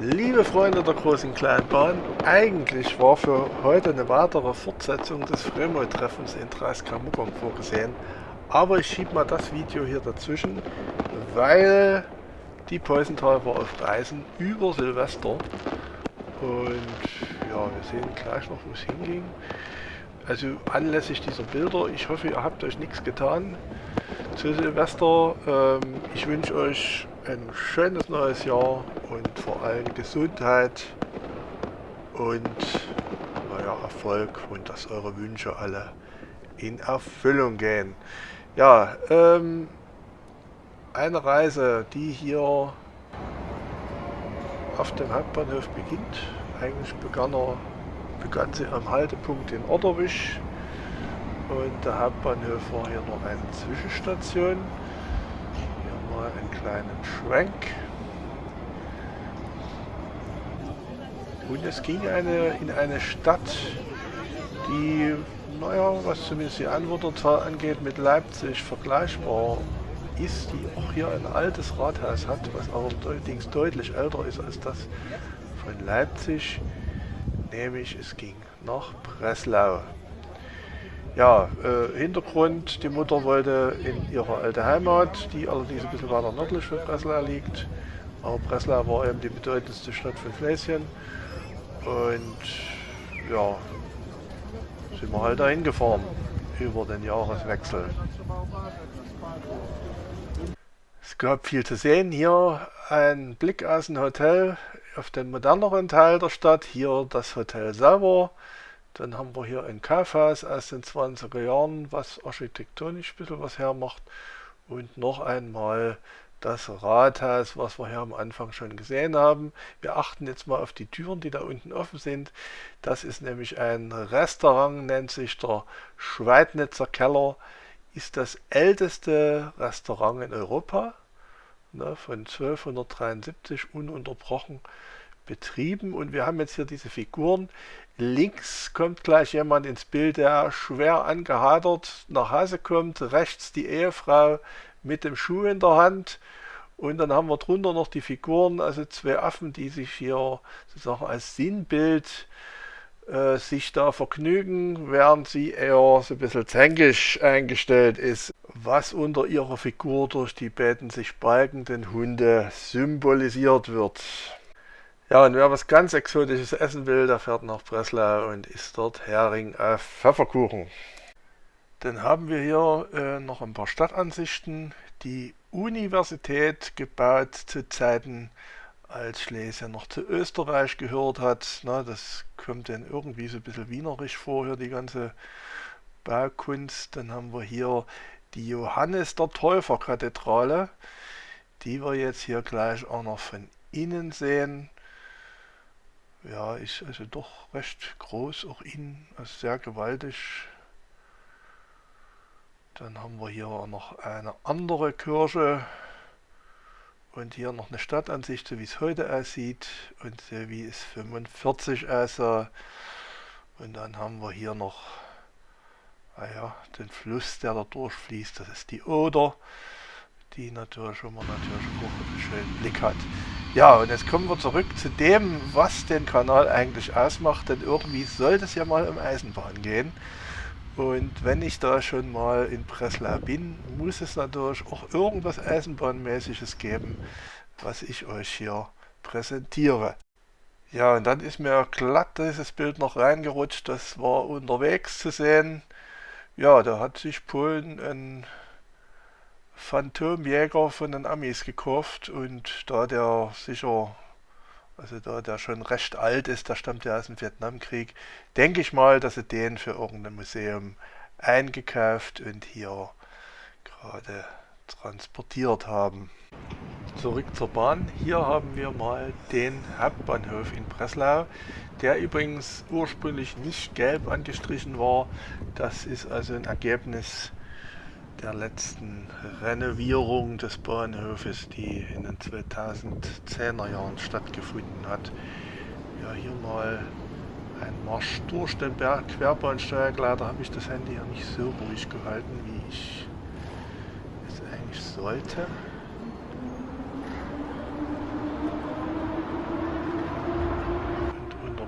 Liebe Freunde der großen Kleinbahn, eigentlich war für heute eine weitere Fortsetzung des Fremo-Treffens in Dreiskamuckern vorgesehen, aber ich schiebe mal das Video hier dazwischen, weil die Peusenthal war auf Reisen über Silvester und ja, wir sehen gleich noch, wo es hinging. Also anlässlich dieser Bilder, ich hoffe, ihr habt euch nichts getan zu Silvester. Ähm, ich wünsche euch ein schönes neues Jahr und vor allem Gesundheit und naja, Erfolg und dass eure Wünsche alle in Erfüllung gehen. Ja, ähm, eine Reise, die hier auf dem Hauptbahnhof beginnt. Eigentlich begann, er, begann sie am Haltepunkt in Otterwisch und der Hauptbahnhof war hier noch eine Zwischenstation. Mal einen kleinen Schwenk. Und es ging eine, in eine Stadt, die, naja, was zumindest die Anwohnerzahl angeht, mit Leipzig vergleichbar ist, die auch hier ein altes Rathaus hat, was allerdings deutlich älter ist als das von Leipzig, nämlich es ging nach Breslau. Ja, äh, Hintergrund, die Mutter wollte in ihre alte Heimat, die allerdings ein bisschen weiter nördlich von Breslau liegt, aber Breslau war eben die bedeutendste Stadt von Schlesien und ja, sind wir halt dahin gefahren über den Jahreswechsel. Es gab viel zu sehen. Hier ein Blick aus dem Hotel auf den moderneren Teil der Stadt. Hier das Hotel selber. Dann haben wir hier ein Kaufhaus aus den 20er Jahren, was architektonisch ein bisschen was hermacht. Und noch einmal das Rathaus, was wir hier am Anfang schon gesehen haben. Wir achten jetzt mal auf die Türen, die da unten offen sind. Das ist nämlich ein Restaurant, nennt sich der Schweidnitzer Keller. Ist das älteste Restaurant in Europa ne, von 1273 ununterbrochen betrieben. Und wir haben jetzt hier diese Figuren. Links kommt gleich jemand ins Bild, der schwer angehadert nach Hause kommt. Rechts die Ehefrau mit dem Schuh in der Hand. Und dann haben wir drunter noch die Figuren, also zwei Affen, die sich hier sozusagen als Sinnbild äh, sich da vergnügen, während sie eher so ein bisschen zänkisch eingestellt ist, was unter ihrer Figur durch die beiden sich balgenden Hunde symbolisiert wird. Ja, und wer was ganz Exotisches essen will, der fährt nach Breslau und isst dort Hering auf Pfefferkuchen. Dann haben wir hier äh, noch ein paar Stadtansichten. Die Universität gebaut zu Zeiten als Schlesien noch zu Österreich gehört hat. Na, das kommt dann irgendwie so ein bisschen wienerisch vor, hier die ganze Baukunst. Dann haben wir hier die Johannes der Täufer Kathedrale, die wir jetzt hier gleich auch noch von innen sehen. Ja, ist also doch recht groß, auch innen, also sehr gewaltig. Dann haben wir hier noch eine andere Kirche, und hier noch eine Stadtansicht, so wie es heute aussieht und so wie es 45 aussah. Und dann haben wir hier noch ah den Fluss, der da durchfließt. Das ist die Oder, die natürlich schon mal natürlich auch einen schönen Blick hat. Ja, und jetzt kommen wir zurück zu dem, was den Kanal eigentlich ausmacht, denn irgendwie sollte es ja mal um Eisenbahn gehen. Und wenn ich da schon mal in Breslau bin, muss es natürlich auch irgendwas Eisenbahnmäßiges geben, was ich euch hier präsentiere. Ja, und dann ist mir glatt dieses Bild noch reingerutscht, das war unterwegs zu sehen. Ja, da hat sich Polen ein Phantomjäger von den Amis gekauft und da der sicher also da der schon recht alt ist, der stammt ja aus dem Vietnamkrieg, denke ich mal, dass sie den für irgendein Museum eingekauft und hier gerade transportiert haben. Zurück zur Bahn. Hier haben wir mal den Hauptbahnhof in Breslau, der übrigens ursprünglich nicht gelb angestrichen war. Das ist also ein Ergebnis der letzten Renovierung des Bahnhofes, die in den 2010er Jahren stattgefunden hat. Ja, hier mal ein Marsch durch den Berg Querbahnsteig. Leider habe ich das Handy ja nicht so ruhig gehalten, wie ich es eigentlich sollte.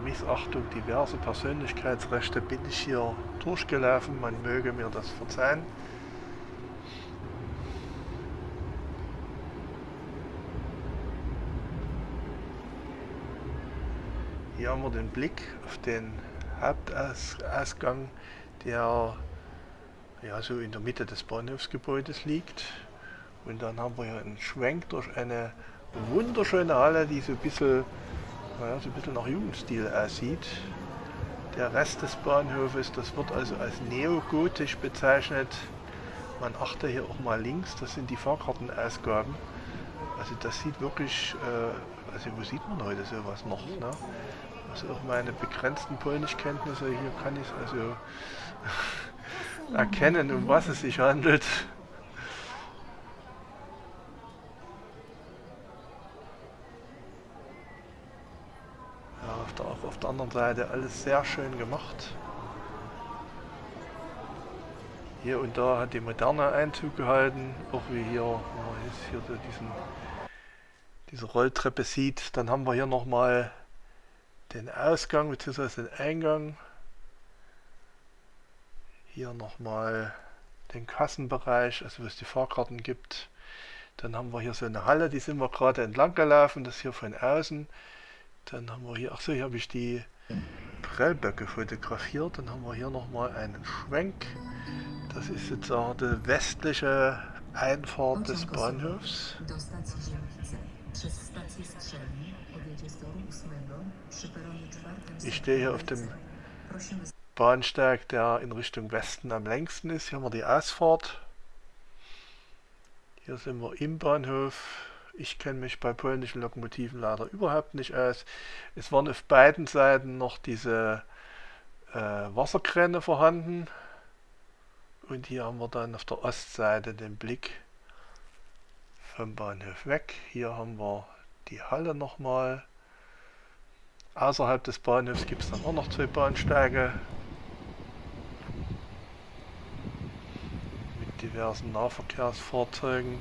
Missachtung diverser Persönlichkeitsrechte bin ich hier durchgelaufen. Man möge mir das verzeihen. Hier haben wir den Blick auf den Hauptausgang, der ja, so in der Mitte des Bahnhofsgebäudes liegt. Und dann haben wir hier einen Schwenk durch eine wunderschöne Halle, die so ein bisschen, naja, so ein bisschen nach Jugendstil aussieht. Der Rest des Bahnhofes, das wird also als neogotisch bezeichnet. Man achte hier auch mal links, das sind die Fahrkartenausgaben. Also das sieht wirklich, äh, also wo sieht man heute sowas noch? Ne? Also auch meine begrenzten Polnischkenntnisse, hier kann ich also erkennen, um was es sich handelt. Ja, auf der, auch auf der anderen Seite alles sehr schön gemacht. Hier und da hat die moderne Einzug gehalten, auch wie hier, wenn man jetzt hier so diesen, diese Rolltreppe sieht. Dann haben wir hier nochmal den Ausgang bzw. den Eingang. Hier nochmal den Kassenbereich, also wo es die Fahrkarten gibt. Dann haben wir hier so eine Halle, die sind wir gerade entlang gelaufen, das hier von außen. Dann haben wir hier, achso, hier habe ich die Prellböcke fotografiert. Dann haben wir hier nochmal einen Schwenk. Das ist jetzt auch die westliche Einfahrt des Bahnhofs. Ich stehe hier auf dem Bahnsteig, der in Richtung Westen am längsten ist. Hier haben wir die Ausfahrt. Hier sind wir im Bahnhof. Ich kenne mich bei polnischen Lokomotiven leider überhaupt nicht aus. Es waren auf beiden Seiten noch diese äh, Wasserkräne vorhanden. Und hier haben wir dann auf der Ostseite den Blick vom Bahnhof weg. Hier haben wir die Halle nochmal. Außerhalb des Bahnhofs gibt es dann auch noch zwei Bahnsteige mit diversen Nahverkehrsfahrzeugen.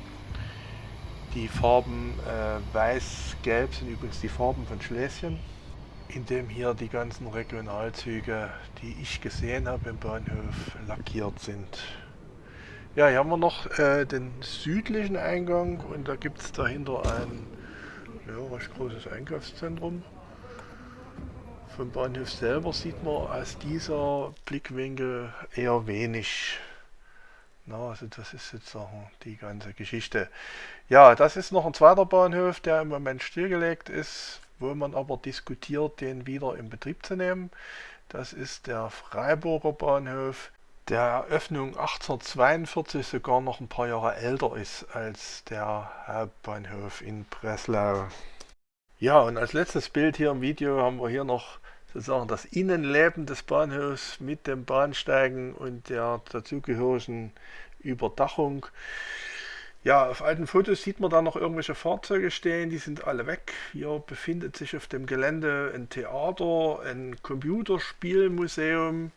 Die Farben äh, weiß-gelb sind übrigens die Farben von Schlesien, in dem hier die ganzen Regionalzüge, die ich gesehen habe im Bahnhof, lackiert sind. Ja, hier haben wir noch äh, den südlichen Eingang und da gibt es dahinter ein ja, recht großes Einkaufszentrum. Vom Bahnhof selber sieht man aus dieser Blickwinkel eher wenig. Na, also das ist sozusagen die ganze Geschichte. Ja, das ist noch ein zweiter Bahnhof, der im Moment stillgelegt ist, wo man aber diskutiert, den wieder in Betrieb zu nehmen. Das ist der Freiburger Bahnhof, der Eröffnung 1842 sogar noch ein paar Jahre älter ist als der Hauptbahnhof in Breslau. Ja, und als letztes Bild hier im Video haben wir hier noch sozusagen das Innenleben des Bahnhofs mit dem Bahnsteigen und der dazugehörigen Überdachung. Ja, auf alten Fotos sieht man da noch irgendwelche Fahrzeuge stehen, die sind alle weg. Hier befindet sich auf dem Gelände ein Theater, ein Computerspielmuseum,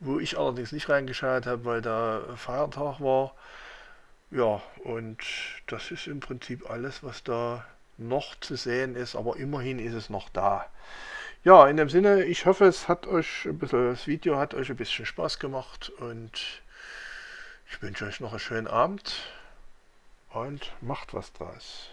wo ich allerdings nicht reingeschaut habe, weil da Feiertag war. Ja, und das ist im Prinzip alles, was da noch zu sehen ist, aber immerhin ist es noch da. Ja, in dem Sinne, ich hoffe, es hat euch ein bisschen, das Video hat euch ein bisschen Spaß gemacht und ich wünsche euch noch einen schönen Abend und macht was draus.